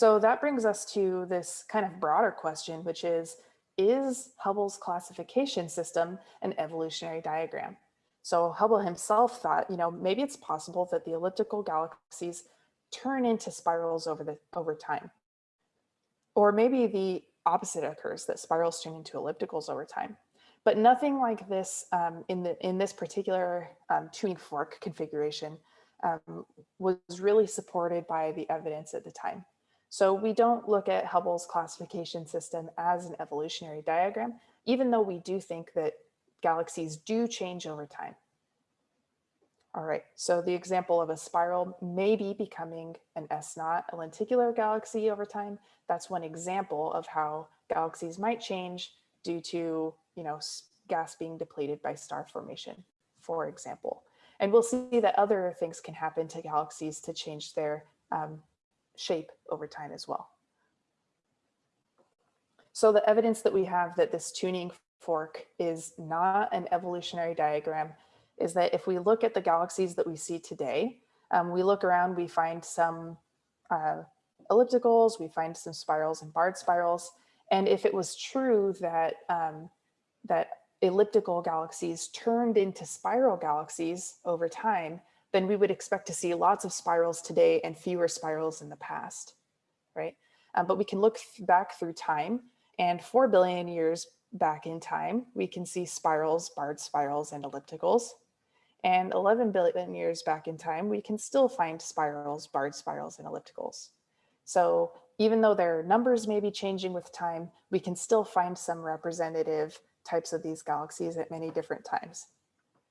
So that brings us to this kind of broader question, which is, is Hubble's classification system an evolutionary diagram? So Hubble himself thought, you know, maybe it's possible that the elliptical galaxies turn into spirals over the over time. Or maybe the opposite occurs, that spirals turn into ellipticals over time. But nothing like this um, in, the, in this particular um, tuning fork configuration um, was really supported by the evidence at the time. So we don't look at Hubble's classification system as an evolutionary diagram, even though we do think that galaxies do change over time. All right, so the example of a spiral may be becoming an S-naught, a lenticular galaxy over time. That's one example of how galaxies might change due to, you know, gas being depleted by star formation, for example. And we'll see that other things can happen to galaxies to change their um, shape over time as well. So the evidence that we have that this tuning fork is not an evolutionary diagram is that if we look at the galaxies that we see today, um, we look around, we find some uh, ellipticals, we find some spirals and barred spirals. And if it was true that, um, that elliptical galaxies turned into spiral galaxies over time, then we would expect to see lots of spirals today and fewer spirals in the past, right? Um, but we can look back through time and 4 billion years back in time, we can see spirals, barred spirals, and ellipticals. And 11 billion years back in time, we can still find spirals, barred spirals, and ellipticals. So even though their numbers may be changing with time, we can still find some representative types of these galaxies at many different times.